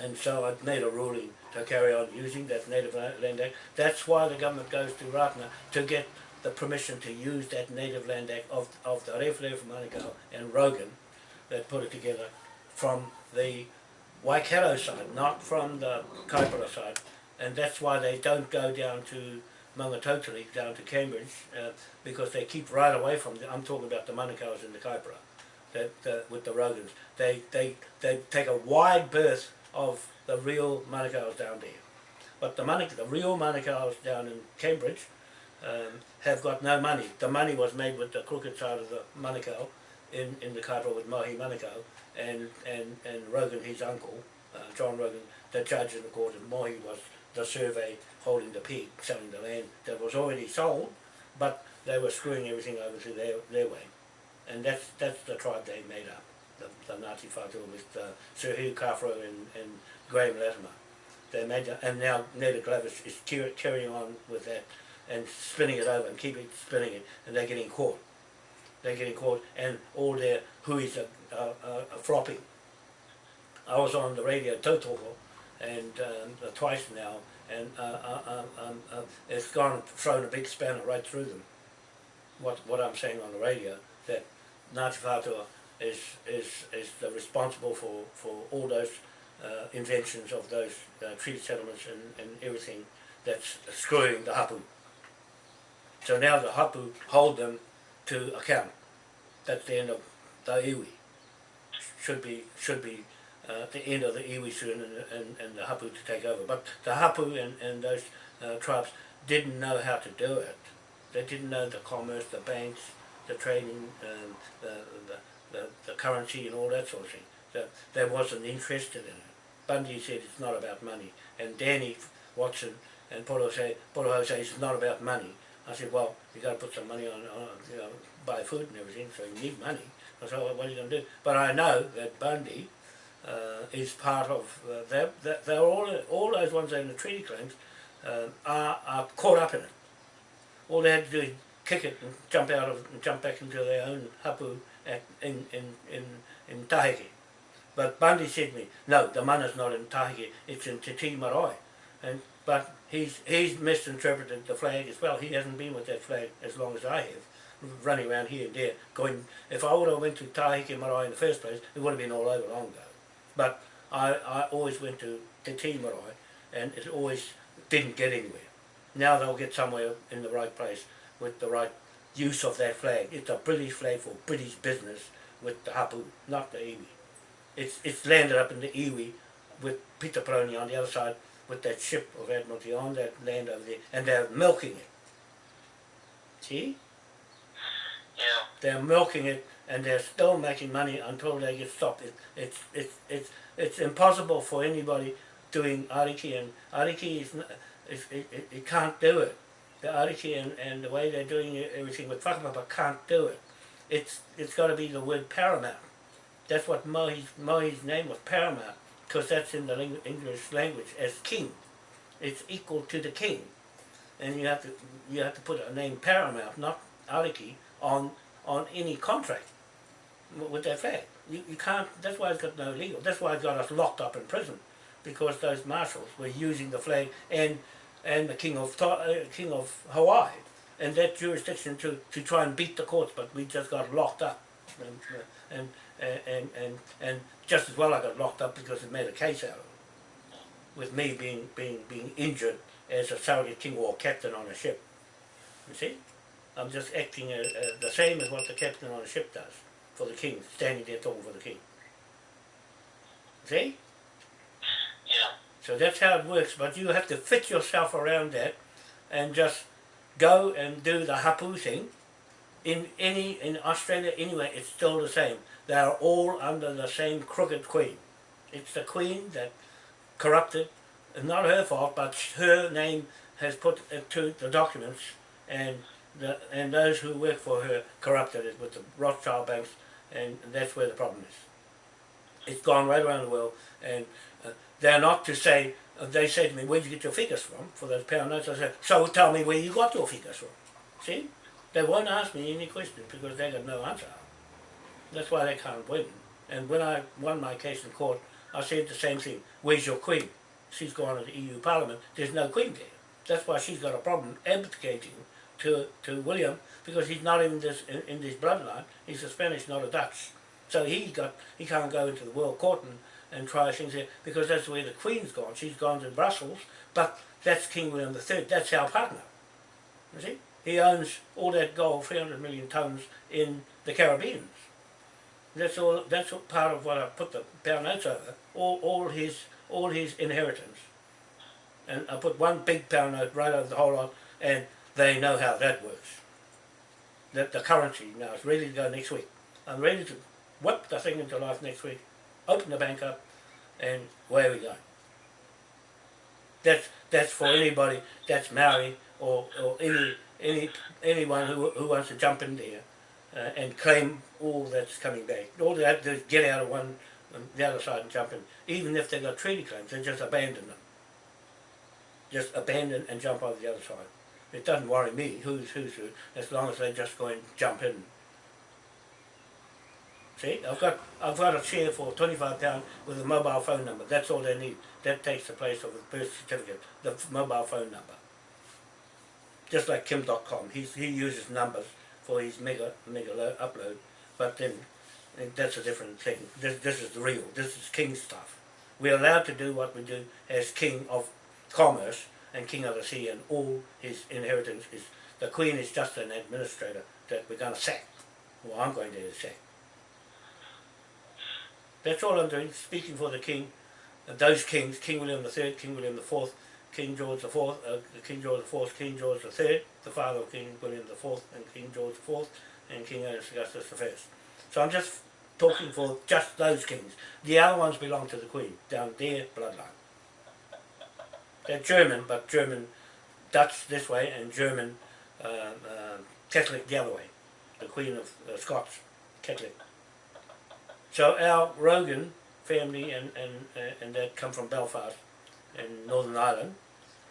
And so I made a ruling to carry on using that Native Land Act. That's why the government goes to Rātana to get the permission to use that Native Land Act of, of the Rewharewha Manukau and Rogan that put it together from the Waikato side, not from the Kaipara side. And that's why they don't go down to Maungatautari, down to Cambridge, uh, because they keep right away from the, I'm talking about the Manukau's and the Kaipara, that, with the Rogans. They, they, they take a wide berth of the real Manukau's down there. But the, Manuk, the real Manukau's down in Cambridge um, have got no money. The money was made with the crooked side of the Manukau in, in the Kaipara with Mohi Manukau and, and, and Rogan, his uncle, uh, John Rogan, the judge in the court, and Mohi was the survey holding the pig, selling the land that was already sold, but they were screwing everything over to their, their way. And that's, that's the tribe they made up, the, the Ngāti Whātua with uh, Sir Hugh Kawharu and, and Graham Latimer. They made and now Naida Glavish is carrying on with that and spinning it over and keeping spinning it, and they're getting caught. They're getting caught, and all their huis are, are, are, are flopping. I was on the radio Tautoko, and um, twice now, and uh, uh, um, um, uh, it's gone and thrown a big spanner right through them. What what I'm saying on the radio that Ngāti Whātua is is is responsible for for all those uh, inventions of those uh, treaty settlements and, and everything that's screwing the hapu. So now the hapu hold them to account. That's the end of the iwi. Should be should be uh, the end of the iwi soon and, and, and the hapu to take over. But the hapu and, and those uh, tribes didn't know how to do it. They didn't know the commerce, the banks, the trading, um, the, the, the, the currency and all that sort of thing. So they wasn't interested in it. Bundy said it's not about money. And Danny Watson and Poro say, Poro say it's not about money. I said, well, you got to put some money on, on, you know, buy food and everything, so you need money. So what are you going to do? But I know that Bundy uh, is part of uh, that. They're, all all those ones in the treaty claims uh, are, are caught up in it. All they had to do is kick it and jump out of and jump back into their own hapu at, in in in in Tahiti. But Bundy said to me, no, the mana's not in Tahiti, it's in Te Tii Marae. And but he's he's misinterpreted the flag as well. He hasn't been with that flag as long as I have, running around here and there, going. If I would have went to Tahiti Marae in the first place, it would have been all over long ago. But I I always went to Te Tii and it always didn't get anywhere. Now they'll get somewhere in the right place with the right use of that flag. It's a British flag for British business with the hapu, not the iwi. It's it's landed up in the iwi with Pita Paraone on the other side with that ship of Admiralty on that land over there, and they're milking it. See? Yeah. They're milking it, and they're still making money until they get stopped. It, it's it's it's it's impossible for anybody doing ariki, and ariki is n- it, it, it, can't do it. The ariki and, and the way they're doing everything with whakapapa can't do it. It's it's got to be the word paramount. That's what Mohi's, Mohi's name was paramount, because that's in the ling- English language as king. It's equal to the king, and you have to you have to put a name paramount, not ariki, on on any contract with that flag. You, you can't. That's why it's got no legal. That's why it got us locked up in prison, because those marshals were using the flag and and the king of uh, king of Hawaii and that jurisdiction to, to try and beat the courts, but we just got locked up, and uh, and and and, and just as well I got locked up because it made a case out of it, with me being being being injured as a surrogate king or captain on a ship. You see, I'm just acting uh, uh, the same as what the captain on a ship does for the king, standing there talking for the king. See? Yeah. So that's how it works, but you have to fit yourself around that and just go and do the hapu thing. In any in Australia anyway, it's still the same. They are all under the same crooked queen. It's the queen that corrupted, not her fault, but her name has put it to the documents and the and those who work for her corrupted it with the Rothschild banks and that's where the problem is. It's gone right around the world and uh, they're not to say, uh, they say to me, where'd you get your figures from for those pound notes? I said, so tell me where you got your figures from. See? They won't ask me any questions because they got no answer. That's why they can't win. And when I won my case in court, I said the same thing. Where's your queen? She's gone to the EU Parliament. There's no queen there. That's why she's got a problem abdicating to to William because he's not in this in, in this bloodline. He's a Spanish, not a Dutch. So he got he can't go into the World Court and, and try things there because that's where the Queen's gone. She's gone to Brussels, but that's King William III. That's our partner. You see, he owns all that gold, 300 million tons in the Caribbean. That's all. That's all part of what I put the pound notes over. All all his all his inheritance, and I put one big pound note right over the whole lot, and they know how that works. That the currency now is ready to go next week. I'm ready to whip the thing into life next week, open the bank up, and where we go. That's that's for anybody that's Maori or, or any any anyone who who wants to jump in there uh, and claim all that's coming back. All they have to do is get out of one um, the other side and jump in. Even if they've got treaty claims, they just abandon them. Just abandon and jump over the other side. It doesn't worry me who's who's who, as long as they just go and jump in. See, I've got I've got a share for twenty five pound with a mobile phone number. That's all they need. That takes the place of the birth certificate, the mobile phone number. Just like Kim Dotcom, he he uses numbers for his mega mega lo- upload, but then that's a different thing. This this is the real. This is king stuff. We're allowed to do what we do as king of commerce and king of the sea, and all his inheritance is the queen is just an administrator that we're going to sack. Well, I'm going to sack. That's all I'm doing, speaking for the king, uh, those kings, King William III, King William IV, King George IV, uh, King George IV, King George III, the father of King William IV, and King George IV, and King Augustus I. So I'm just talking for just those kings. The other ones belong to the Queen, down their bloodline. They're German, but German, Dutch this way, and German uh, uh, Catholic the other way. The Queen of uh, Scots, Catholic. So our Rogan family and and uh, and that come from Belfast in Northern Ireland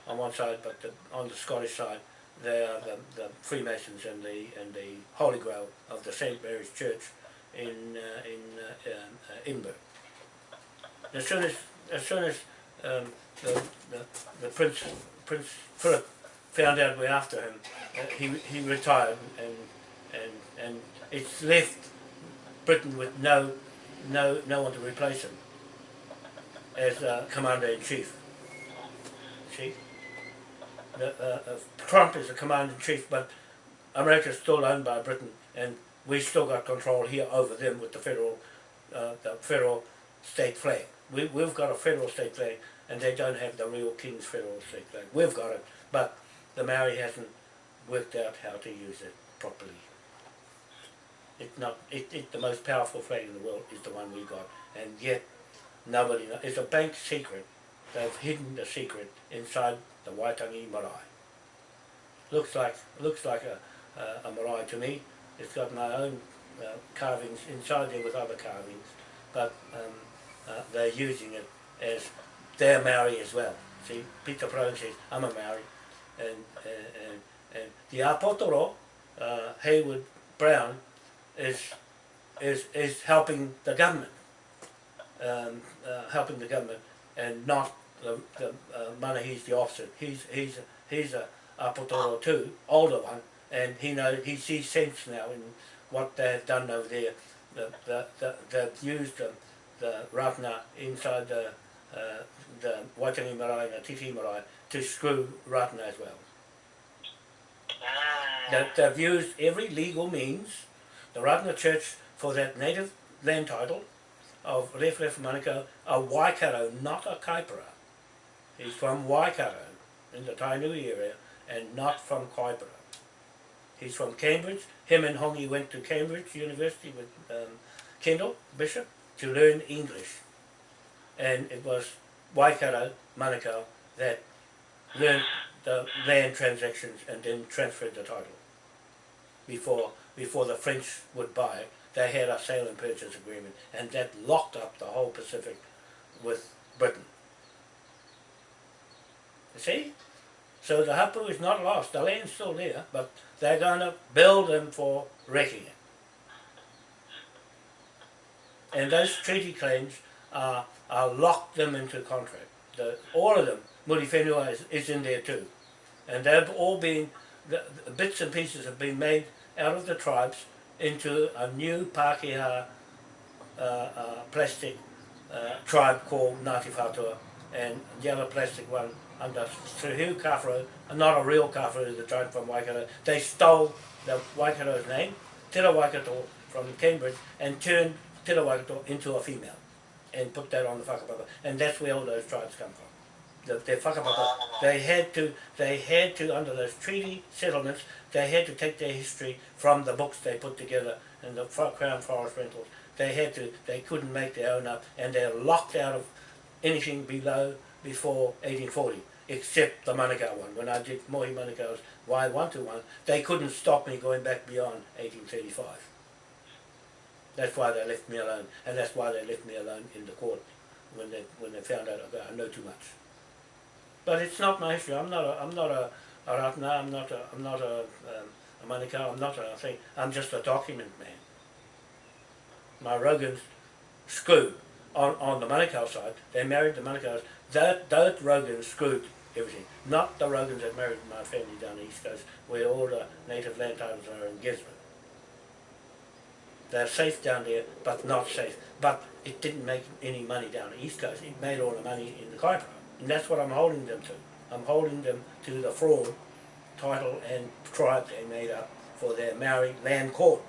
on one side, but the, on the Scottish side they are the, the Freemasons and the and the Holy Grail of the St Mary's Church in uh, in uh, Edinburgh. As soon as as soon as um, the, the the Prince Prince Philip found out we're after him, uh, he he retired and and and it's left Britain with no no no one to replace him as uh, commander in chief. See, the, uh, Trump is the commander in chief, but America's still owned by Britain, and we still got control here over them with the federal uh, the federal state flag. We we've got a federal state flag, and they don't have the real King's federal state. We've got it, but the Maori hasn't worked out how to use it properly. It's not. It, it the most powerful flag in the world is the one we got, and yet nobody. Knows. It's a bank secret. They've hidden the secret inside the Waitangi marae. Looks like looks like a a, a marae to me. It's got my own uh, carvings inside there with other carvings, but um, uh, they're using it as their Maori as well. See, Peter Brown says, I'm a Maori, and and, and, and the Apotoro, uh, Haywood Brown, is is is helping the government, um, uh, helping the government, and not the the uh, money. He's the officer. He's he's he's a Apotoro too, older one, and he knows he sees sense now in what they have done over there. The the, the they've used the the Rātana inside the uh, the Waitangi marae and the Te Tii marae to screw Rātana as well. Mm. That they've used every legal means, the Rātana Church for that native land title of Ref Ref Manukau, a Waikato, not a Kaipara. He's from Waikato in the Tainui area and not from Kaipara. He's from Cambridge. Him and Hongi went to Cambridge University with um, Kendall Bishop to learn English. And it was Waikato, Manukau, that learned the land transactions and then transferred the title. Before before the French would buy it, they had a sale and purchase agreement, and that locked up the whole Pacific with Britain. You see? So the Hapu is not lost. The land's still there, but they're going to build them for wrecking it. And those treaty claims are, are locked them into contract. The, all of them, Muriwhenua is, is in there too. And they've all been, the, the bits and pieces have been made out of the tribes into a new Pākehā uh, uh, plastic uh, tribe called Ngāti Whātua and other plastic one under Hugh Kawharu, not a real Kawharu, the tribe from Waikato. They stole the Waikato's name, Te Waikato from Cambridge, and turned Te Waikato into a female and put that on the whakapapa. And that's where all those tribes come from. The, their whakapapa, they had to, they had to, under those treaty settlements, they had to take their history from the books they put together and the Crown Forest Rentals. They had to, they couldn't make their own up and they're locked out of anything below, before 1840, except the Manukau one. When I did Mohi Manukau's Wai 121, they couldn't stop me going back beyond 1835. That's why they left me alone, and that's why they left me alone in the court when they when they found out I know too much. But it's not my history. I'm not a I'm not a, a Rātana. I'm not a I'm not a, um, a Manukau. I'm not a thing. I'm just a document man. My Rogan's screwed on on the Manukau side. They married the Manukau's. That that Rogans screwed everything. Not the Rogans that married my family down the east coast, where all the native land titles are in Gisborne. They're safe down there, but not safe. But it didn't make any money down the east coast. It made all the money in the Kaipara. And that's what I'm holding them to. I'm holding them to the fraud title and tribe they made up for their Maori land court.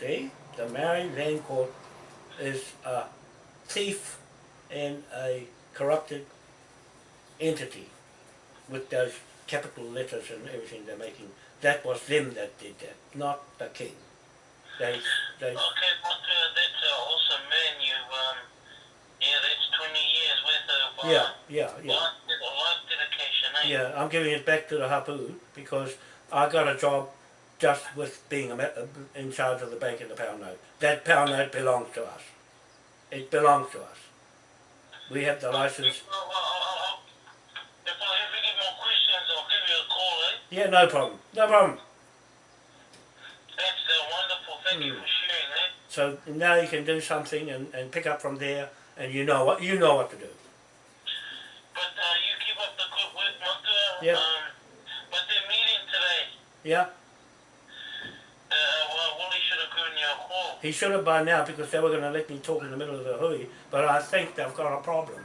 See? The Maori land court is a thief and a corrupted entity with those capital letters and everything they're making. That was them that did that, not the king. They, they, Okay, but uh, that's uh, also you um yeah that's twenty years worth of uh, yeah, yeah, yeah. life, life dedication, eh? Yeah, I'm giving it back to the Hapu because I got a job just with being a, uh, in charge of the bank and the pound note. That pound note belongs to us. It belongs to us. We have the license. If, if I have any more questions, I'll give you a call? Yeah, no problem. No problem. That's wonderful. Thank you for sharing that. So now you can do something and, and pick up from there, and you know what you know what to do. But uh, you keep up the good work. Yeah. Um, but they're meeting today. Yeah, Uh, well, Wally should have given you a call. he should have by now because they were going to let me talk in the middle of the hui. But I think they've got a problem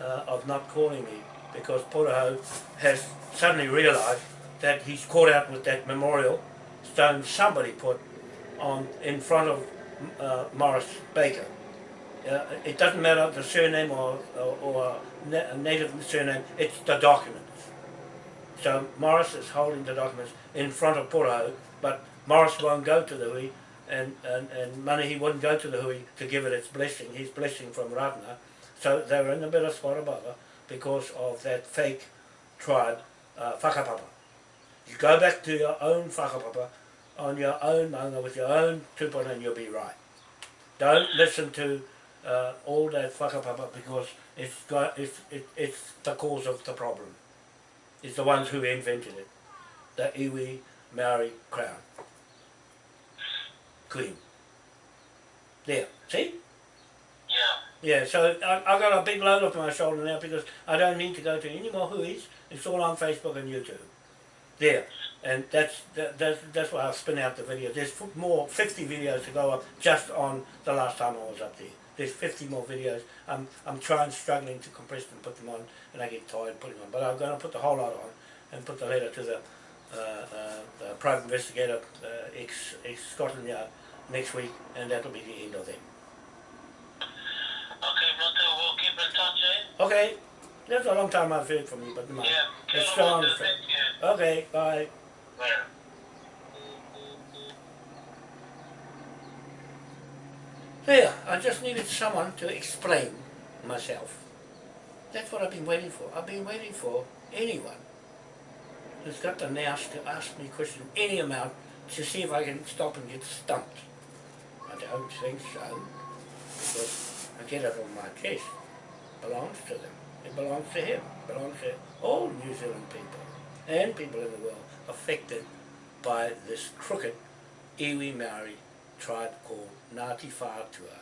uh, of not calling me because Puraho has suddenly realised that he's caught out with that memorial stone somebody put on in front of uh, Morris Baker. Uh, it doesn't matter the surname or, or, or na- native surname, it's the documents. So Morris is holding the documents in front of Puraho, but Morris won't go to the hui, and, and, and Manahi wouldn't go to the hui to give it its blessing, his blessing from Rātana. So they were in a bit of above because of that fake tribe, uh, whakapapa. You go back to your own whakapapa, on your own maunga with your own tupuna and you'll be right. Don't listen to uh, all that whakapapa because it's, got, it's, it, it's the cause of the problem. It's the ones who invented it. The iwi Maori crown. Queen. There, see? Yeah. Yeah, so I, I got a big load off my shoulder now because I don't need to go to any more huis. It's all on Facebook and YouTube. There. And that's that, that's, that's why I'll spin out the video. There's more, 50 videos to go up just on the last time I was up there. There's 50 more videos. I'm, I'm trying, struggling to compress them, put them on, and I get tired putting them on. But I'm going to put the whole lot on and put the letter to the, uh, uh, the private investigator, uh, ex, ex Scotland Yard, next week, and that'll be the end of them. Okay, Maka, we'll keep in touch, eh? Okay, that's a long time I've heard from you, but mind. Yeah. It's still on the Maka, thread. Thank you. Okay, bye. There, I just needed someone to explain myself. That's what I've been waiting for. I've been waiting for anyone who's got the nous to ask me questions any amount to see if I can stop and get stumped. I don't think so, because I get it on my chest. It belongs to them. It belongs to him. It belongs to all New Zealand people and people in the world affected by this crooked iwi Maori tribe called Ngāti Whātua.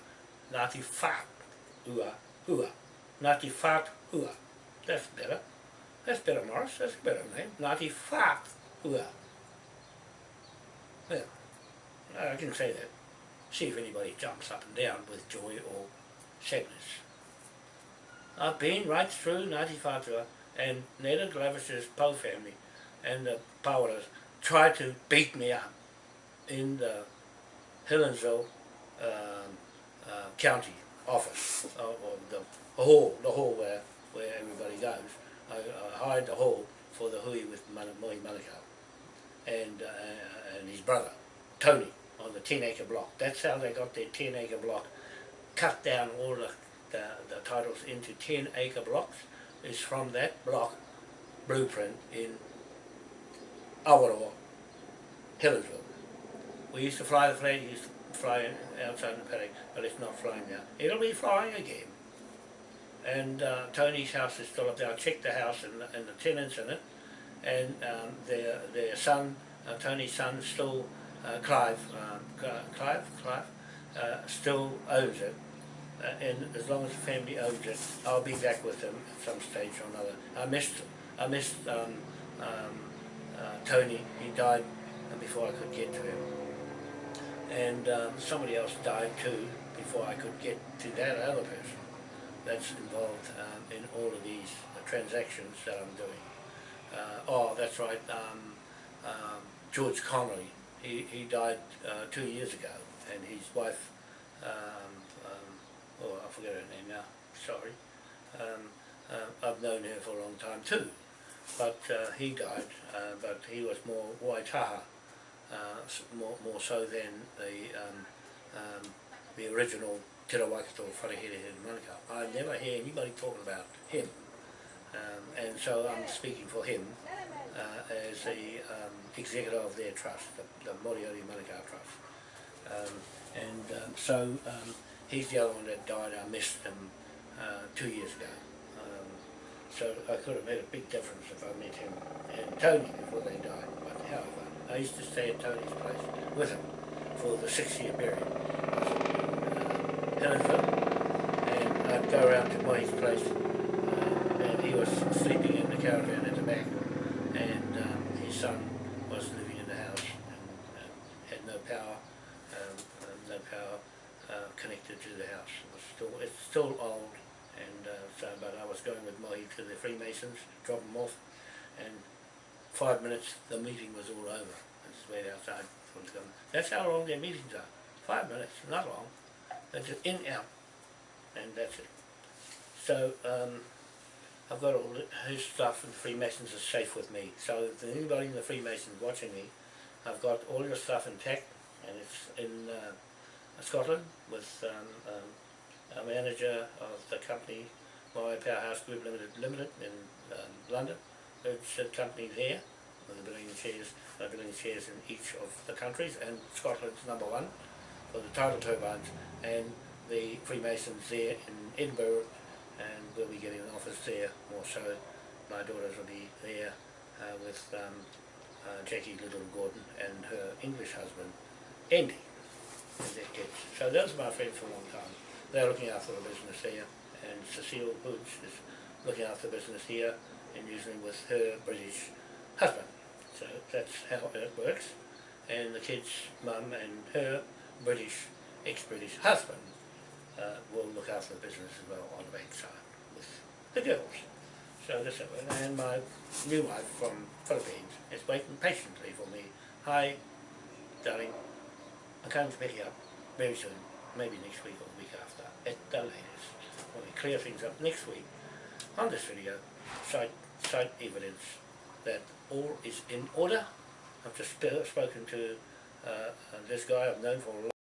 Ngāti Whātua Hua. Ngāti Whātua. That's better. That's better, Morris. That's a better name. Ngāti Whātua. Well, I can say that. See if anybody jumps up and down with joy or sadness. I've been right through Ngāti Whātua and Naida Glavish's Poe family and the Pawaras tried to beat me up in the Helensville um, uh, county office, uh, or the hall, the hall where, where everybody goes. I, I hired the hall for the hui with Mohi Manukau and, uh, and his brother, Tony, on the 10 acre block. That's how they got their 10 acre block, cut down all the, the, the titles into 10 acre blocks, It's from that block blueprint in Awaroa, Helensville. We used to fly the flag, used to fly outside the paddock, but it's not flying now. It'll be flying again. And uh, Tony's house is still up there. I checked the house and, and the tenants in it, and um, their their son, uh, Tony's son, still uh, Clive, um, Clive, Clive, uh, still owns it. Uh, and as long as the family owns it, I'll be back with them at some stage or another. I missed, I missed um, um, Tony. He died before I could get to him. And um, somebody else died too before I could get to that other person that's involved um, in all of these uh, transactions that I'm doing. Uh, oh, that's right, um, um, George Connolly, he, he died uh, two years ago, and his wife, um, um, oh, I forget her name now, sorry, um, uh, I've known her for a long time too, but uh, he died, uh, but he was more Waitaha, uh, more, more so than the um, um, the original Te Rawaikato Wharehere Manuka. I never hear anybody talking about him, um, and so I'm speaking for him uh, as the um, executor of their trust, the, the Moriori Manuka Trust. Um, and um, so um, he's the other one that died. I missed him uh, two years ago. So I could have made a big difference if I met him and Tony before they died. But however, I used to stay at Tony's place with him for the six-year period. Uh, and I'd go around to Mohi's place, uh, and he was sleeping in the caravan at the back, and um, his son was living in the house and uh, had no power, um, no power uh, connected to the house. It was still, it's still old, and uh, so, but I was going with Mohi to the Freemasons, drop them off, and five minutes, the meeting was all over. It's way outside. for them. That's how long their meetings are. Five minutes, not long. Just in, out, and that's it. So, um, I've got all his stuff and the Freemasons are safe with me. So if anybody in the Freemasons watching me, I've got all your stuff intact and it's in uh, Scotland with um, um, a manager of the company, my Powerhouse Group Limited Limited in um, London. It's a company there, with a billion shares, a billion shares in each of the countries and Scotland's number one for the tidal turbines and the Freemasons there in Edinburgh and we'll be getting an office there more so. My daughters will be there uh, with um, uh, Jackie Little Gordon and her English husband, Andy, and. So those are my friends for a long time. They're looking after the business here and Cecile Hoods is looking after the business here and usually with her British husband. So that's how it works. And the kids' mum and her British, ex-British husband uh, will look after the business as well on the bank side with the girls. So this is and my new wife from Philippines is waiting patiently for me. Hi, darling, I'm coming to pick you up very soon, maybe next week or at the latest. When we clear things up next week on this video, cite, cite evidence that all is in order. I've just spoken to uh, uh, this guy I've known for a long